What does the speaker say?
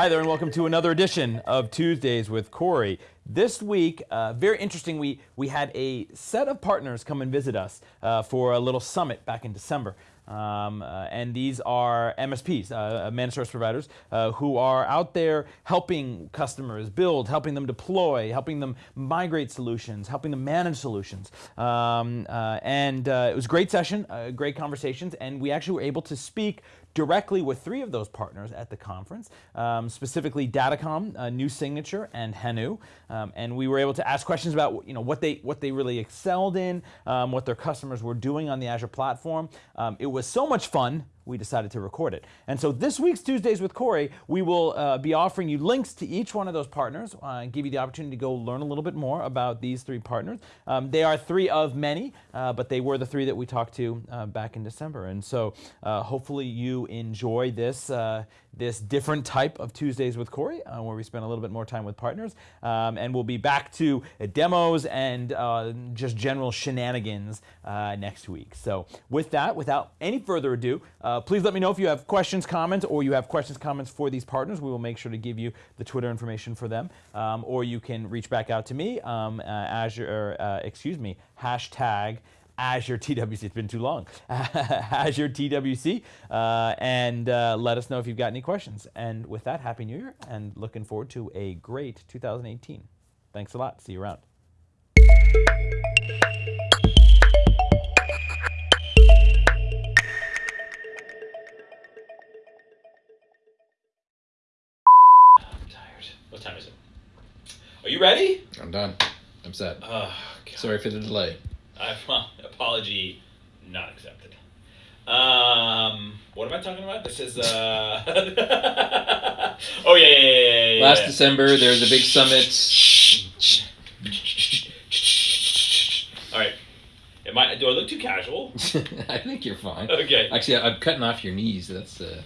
Hi there, and welcome to another edition of Tuesdays with Corey. This week, uh, very interesting, we, we had a set of partners come and visit us uh, for a little summit back in December. Um, uh, and these are MSPs, uh, managed service providers, uh, who are out there helping customers build, helping them deploy, helping them migrate solutions, helping them manage solutions. Um, uh, and uh, it was a great session, uh, great conversations, and we actually were able to speak directly with three of those partners at the conference, um, specifically Datacom, uh, New Signature, and Hanu. Um, and we were able to ask questions about you know what they what they really excelled in, um, what their customers were doing on the Azure platform. Um, it was so much fun we decided to record it. And so this week's Tuesdays with Corey, we will uh, be offering you links to each one of those partners, uh, give you the opportunity to go learn a little bit more about these three partners. Um, they are three of many, uh, but they were the three that we talked to uh, back in December. And so uh, hopefully you enjoy this uh, this different type of Tuesdays with Corey, where we spend a little bit more time with partners. Um, and we'll be back to demos and just general shenanigans next week. So, with that, without any further ado, uh, please let me know if you have questions, comments, or you have questions, comments for these partners. We will make sure to give you the Twitter information for them. Um, or you can reach back out to me, um, uh, Azure, excuse me, hashtag Azure TWC. It's been too long. Azure TWC. Uh, and uh, let us know if you've got any questions. And with that, Happy New Year and looking forward to a great 2018. Thanks a lot. See you around. What time is it? Are you ready? I'm done. I'm set. Oh, Sorry for the delay. I, well, apology not accepted. Um, what am I talking about? This is uh. oh yeah, yeah, yeah, yeah, yeah. Last December, there was a big summit. All right. Am I? Do I look too casual? I think you're fine. Okay. Actually, I'm cutting off your knees. That's uh,